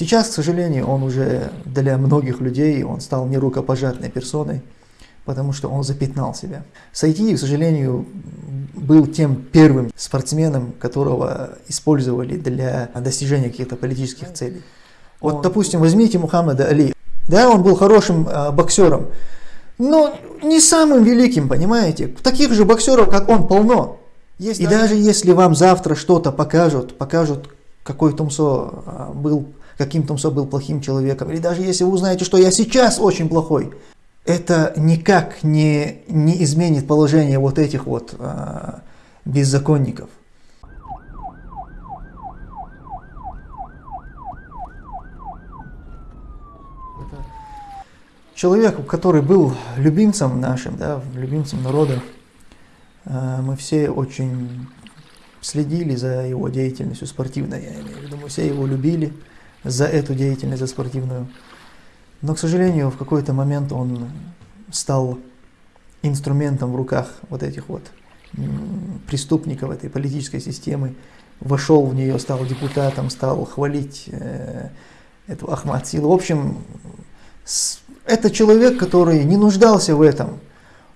Сейчас, к сожалению, он уже для многих людей, он стал нерукопожатной персоной, потому что он запятнал себя. Сайтиев, к сожалению, был тем первым спортсменом, которого использовали для достижения каких-то политических целей. Вот, допустим, возьмите Мухаммада Али. Да, он был хорошим э, боксером, но не самым великим, понимаете? Таких же боксеров, как он, полно. Есть и даже... даже если вам завтра что-то покажут, покажут, какой Тумсо а, был, каким Тумсо был плохим человеком, или даже если вы узнаете, что я сейчас очень плохой, это никак не, не изменит положение вот этих вот а, беззаконников. Человек, который был любимцем нашим, да, любимцем народа, а, мы все очень следили за его деятельностью спортивной, я имею в виду, мы все его любили за эту деятельность, за спортивную. Но, к сожалению, в какой-то момент он стал инструментом в руках вот этих вот преступников этой политической системы, вошел в нее, стал депутатом, стал хвалить э, эту Ахмад Силу. В общем, с, это человек, который не нуждался в этом,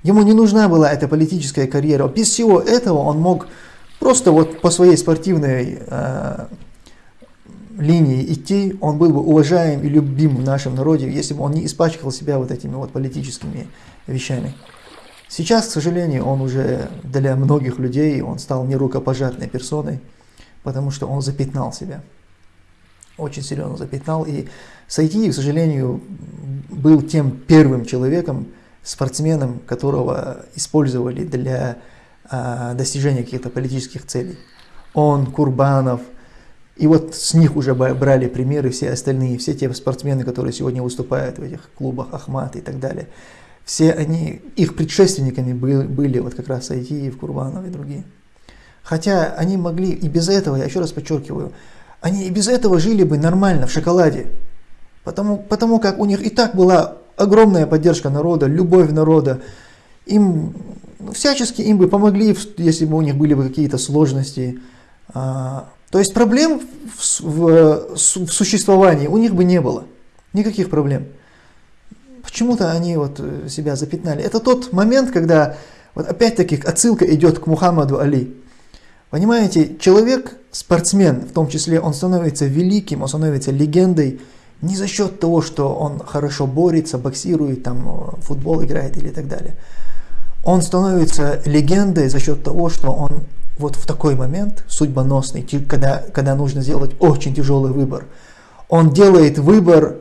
Ему не нужна была эта политическая карьера. Без всего этого он мог просто вот по своей спортивной э, линии идти, он был бы уважаем и любим в нашем народе, если бы он не испачкал себя вот этими вот политическими вещами. Сейчас, к сожалению, он уже для многих людей, он стал нерукопожатной персоной, потому что он запятнал себя. Очень серьезно запятнал. И Сайтиев, к сожалению, был тем первым человеком, спортсменом, которого использовали для а, достижения каких-то политических целей. Он, Курбанов, и вот с них уже брали примеры все остальные, все те спортсмены, которые сегодня выступают в этих клубах, Ахмат и так далее. Все они, их предшественниками были, были вот как раз Айтиев, Курбанов и другие. Хотя они могли и без этого, я еще раз подчеркиваю, они и без этого жили бы нормально в шоколаде. Потому, потому как у них и так была огромная поддержка народа, любовь народа. Им ну, всячески им бы помогли, если бы у них были бы какие-то сложности. А, то есть проблем в, в, в существовании у них бы не было. Никаких проблем. Почему-то они вот э, себя запятнали. Это тот момент, когда, вот опять-таки, отсылка идет к Мухаммаду Али. Понимаете, человек, спортсмен, в том числе, он становится великим, он становится легендой, не за счет того, что он хорошо борется, боксирует, там, футбол играет или так далее. Он становится легендой за счет того, что он вот в такой момент судьбоносный, когда, когда нужно сделать очень тяжелый выбор, он делает выбор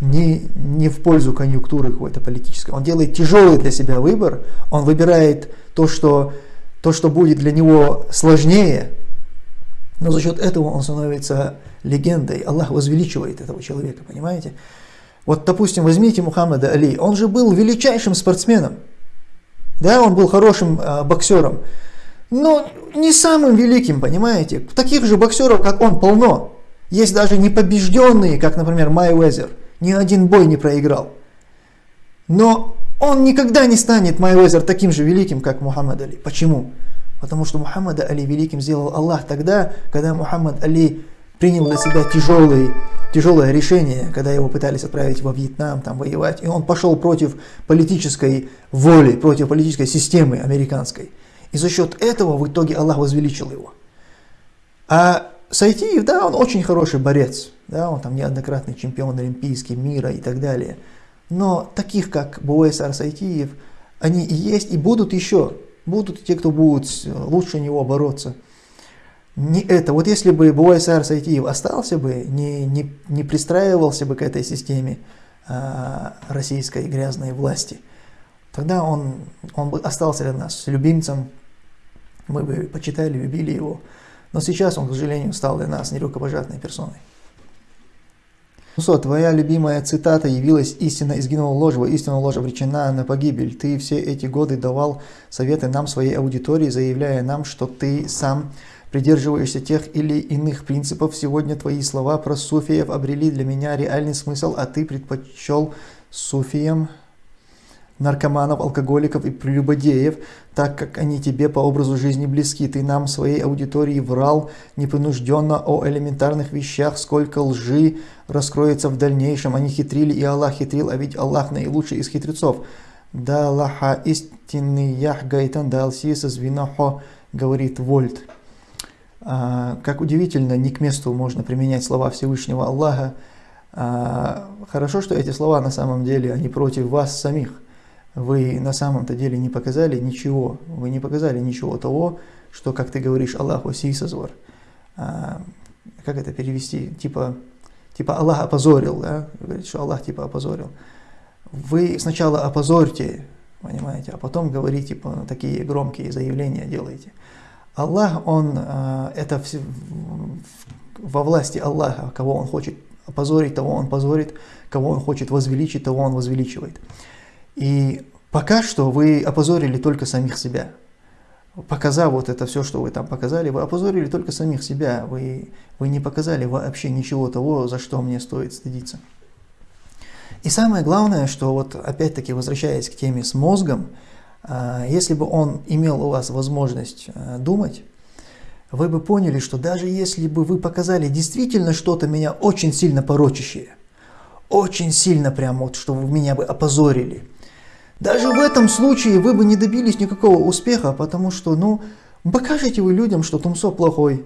не, не в пользу конъюнктуры какой-то политической, он делает тяжелый для себя выбор, он выбирает то, что, то, что будет для него сложнее, но за счет этого он становится легендой. Аллах возвеличивает этого человека, понимаете? Вот, допустим, возьмите Мухаммада Али. Он же был величайшим спортсменом. Да, он был хорошим э, боксером. Но не самым великим, понимаете? Таких же боксеров, как он, полно. Есть даже непобежденные, как, например, Май Уэзер. Ни один бой не проиграл. Но он никогда не станет, Май Уэзер, таким же великим, как Мухаммад Али. Почему? Потому что Мухаммада Али великим сделал Аллах тогда, когда Мухаммад Али принял для себя тяжелый, тяжелое решение, когда его пытались отправить во Вьетнам, там воевать, и он пошел против политической воли, против политической системы американской. И за счет этого в итоге Аллах возвеличил его. А Сайтиев, да, он очень хороший борец, да, он там неоднократный чемпион олимпийский, мира и так далее. Но таких, как Буэсар Сайтиев, они и есть, и будут еще. Будут те, кто будут лучше него бороться. Не это. Вот если бы Буайсар Сайтиев остался бы, не, не, не пристраивался бы к этой системе а, российской грязной власти, тогда он, он бы остался для нас любимцем, мы бы почитали, любили его. Но сейчас он, к сожалению, стал для нас нерукопожатной персоной. Мусо, твоя любимая цитата явилась истина изгинула ложь, истина ложь обречена на погибель. Ты все эти годы давал советы нам, своей аудитории, заявляя нам, что ты сам придерживаешься тех или иных принципов. Сегодня твои слова про суфиев обрели для меня реальный смысл, а ты предпочел суфиям наркоманов, алкоголиков и прелюбодеев, так как они тебе по образу жизни близки. Ты нам, своей аудитории, врал непринужденно о элементарных вещах, сколько лжи раскроется в дальнейшем. Они хитрили, и Аллах хитрил, а ведь Аллах наилучший из хитрецов. Да Аллаха истинный ях гайтан да звинахо, говорит Вольт. А, как удивительно, не к месту можно применять слова Всевышнего Аллаха. А, хорошо, что эти слова на самом деле, они против вас самих. Вы на самом-то деле не показали ничего, вы не показали ничего того, что, как ты говоришь, Аллаху сисазвар. А, как это перевести? Типа, типа Аллах опозорил, да? Говорит, что Аллах типа опозорил. Вы сначала опозорьте, понимаете, а потом говорите, типа, такие громкие заявления делаете. Аллах, Он, а, это во власти Аллаха, кого Он хочет опозорить, того Он позорит, кого Он хочет возвеличить, того Он возвеличивает. И пока что вы опозорили только самих себя. Показав вот это все, что вы там показали, вы опозорили только самих себя. Вы, вы не показали вообще ничего того, за что мне стоит стыдиться. И самое главное, что вот опять-таки возвращаясь к теме с мозгом, а, если бы он имел у вас возможность а, думать, вы бы поняли, что даже если бы вы показали действительно что-то меня очень сильно порочащее, очень сильно прям вот, что вы меня бы опозорили, даже в этом случае вы бы не добились никакого успеха, потому что, ну, покажете вы людям, что Тумсо плохой,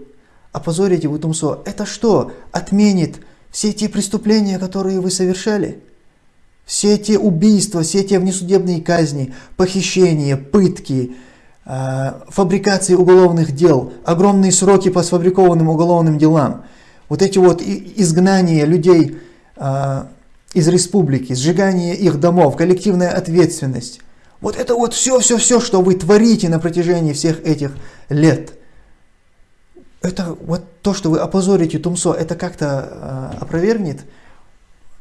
опозорите вы Тумсо. Это что, отменит все те преступления, которые вы совершали? Все те убийства, все те внесудебные казни, похищения, пытки, э, фабрикации уголовных дел, огромные сроки по сфабрикованным уголовным делам, вот эти вот изгнания людей э, из республики, сжигание их домов, коллективная ответственность. Вот это вот все-все-все, что вы творите на протяжении всех этих лет. Это вот то, что вы опозорите Тумсо, это как-то э, опровергнет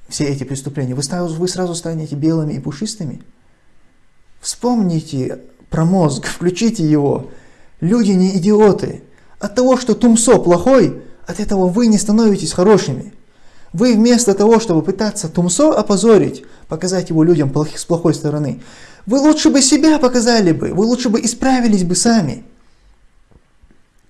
все эти преступления. Вы сразу, вы сразу станете белыми и пушистыми. Вспомните про мозг, включите его. Люди не идиоты. От того, что Тумсо плохой, от этого вы не становитесь хорошими. Вы вместо того, чтобы пытаться Тумсо опозорить, показать его людям с плохой стороны, вы лучше бы себя показали бы, вы лучше бы исправились бы сами.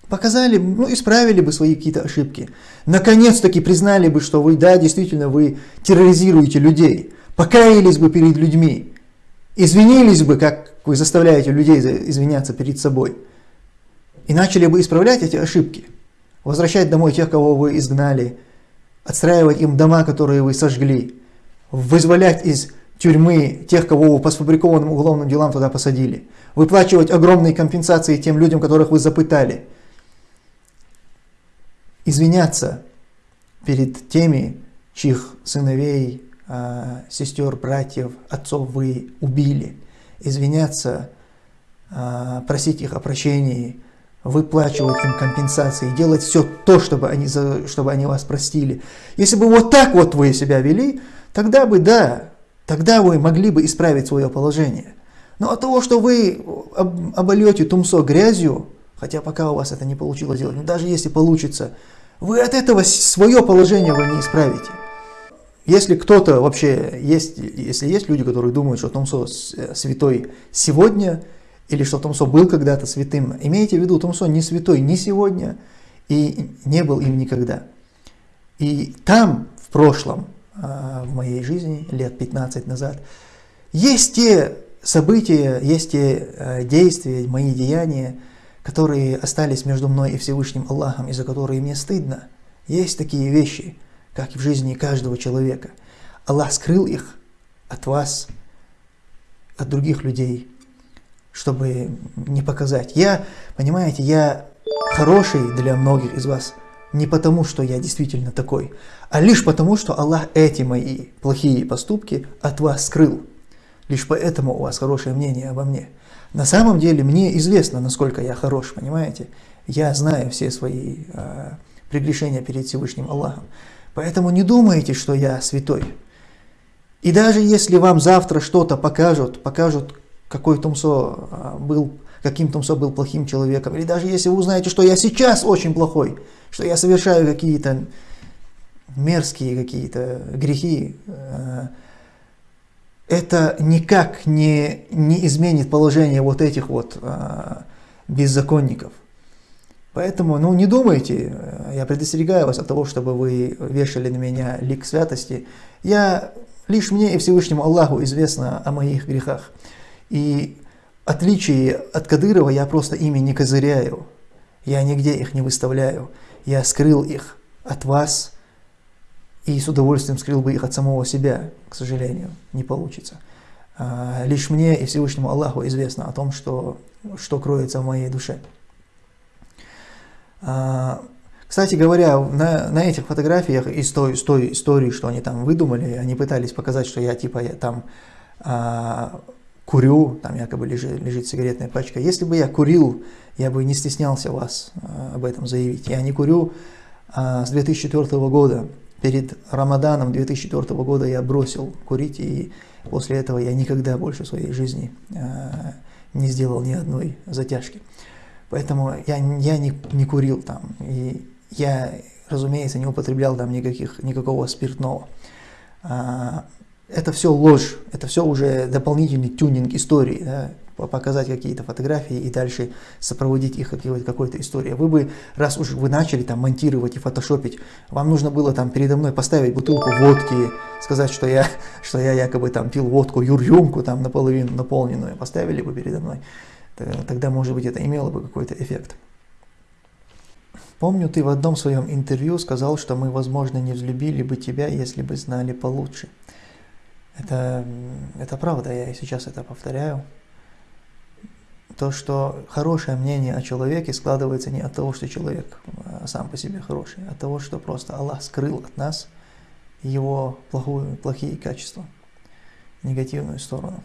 Показали, ну, исправили бы свои какие-то ошибки. Наконец-таки признали бы, что вы, да, действительно, вы терроризируете людей. Покаялись бы перед людьми. Извинились бы, как вы заставляете людей извиняться перед собой. И начали бы исправлять эти ошибки. Возвращать домой тех, кого вы изгнали, отстраивать им дома, которые вы сожгли, вызволять из тюрьмы тех, кого вы по сфабрикованным уголовным делам туда посадили, выплачивать огромные компенсации тем людям, которых вы запытали, извиняться перед теми, чьих сыновей, а, сестер, братьев, отцов вы убили, извиняться, а, просить их о прощении, выплачивать им компенсации, делать все то, чтобы они, чтобы они вас простили. Если бы вот так вот вы себя вели, тогда бы, да, тогда вы могли бы исправить свое положение. Но от того, что вы обольете тумсо грязью, хотя пока у вас это не получилось сделать, но даже если получится, вы от этого свое положение вы не исправите. Если кто-то вообще есть, если есть люди, которые думают, что Тумсо э, святой сегодня, или что Томсо был когда-то святым. Имейте в виду, Томсо не святой ни сегодня и не был им никогда. И там, в прошлом, а, в моей жизни, лет 15 назад, есть те события, есть те а, действия, мои деяния, которые остались между мной и Всевышним Аллахом, и за которые мне стыдно. Есть такие вещи, как и в жизни каждого человека. Аллах скрыл их от вас, от других людей, чтобы не показать. Я, понимаете, я хороший для многих из вас не потому, что я действительно такой, а лишь потому, что Аллах эти мои плохие поступки от вас скрыл. Лишь поэтому у вас хорошее мнение обо мне. На самом деле мне известно, насколько я хорош, понимаете? Я знаю все свои э, прегрешения перед Всевышним Аллахом. Поэтому не думайте, что я святой. И даже если вам завтра что-то покажут, покажут какой Тумсо а, был, каким Тумсо был плохим человеком. Или даже если вы узнаете, что я сейчас очень плохой, что я совершаю какие-то мерзкие какие-то грехи, а, это никак не, не изменит положение вот этих вот а, беззаконников. Поэтому, ну, не думайте, э, я предостерегаю вас от того, чтобы вы вешали на меня лик святости. Я, лишь мне и Всевышнему Аллаху известно о моих грехах. И отличие от Кадырова я просто ими не козыряю. Я нигде их не выставляю. Я скрыл их от вас и с удовольствием скрыл бы их от самого себя, к сожалению, не получится. А, лишь мне и Всевышнему Аллаху известно о том, что, что кроется в моей душе. А, кстати говоря, на, на этих фотографиях из той, из той истории, что они там выдумали, они пытались показать, что я типа я там а, курю, там якобы лежит, лежит сигаретная пачка. Если бы я курил, я бы не стеснялся вас а, об этом заявить. Я не курю а, с 2004 года. Перед Рамаданом 2004 года я бросил курить, и после этого я никогда больше в своей жизни а, не сделал ни одной затяжки. Поэтому я, я не, не курил там. И я, разумеется, не употреблял там никаких, никакого спиртного. Это все ложь, это все уже дополнительный тюнинг истории, да, показать какие-то фотографии и дальше сопроводить их какой-то какой историей. Вы бы, раз уж вы начали там монтировать и фотошопить, вам нужно было там передо мной поставить бутылку водки, сказать, что я, что я якобы там пил водку юрюмку там наполовину наполненную, поставили бы передо мной. Тогда, может быть, это имело бы какой-то эффект. Помню, ты в одном своем интервью сказал, что мы, возможно, не взлюбили бы тебя, если бы знали получше. Это, это правда, я и сейчас это повторяю. То, что хорошее мнение о человеке складывается не от того, что человек а, сам по себе хороший, а от того, что просто Аллах скрыл от нас его плохую, плохие качества, негативную сторону.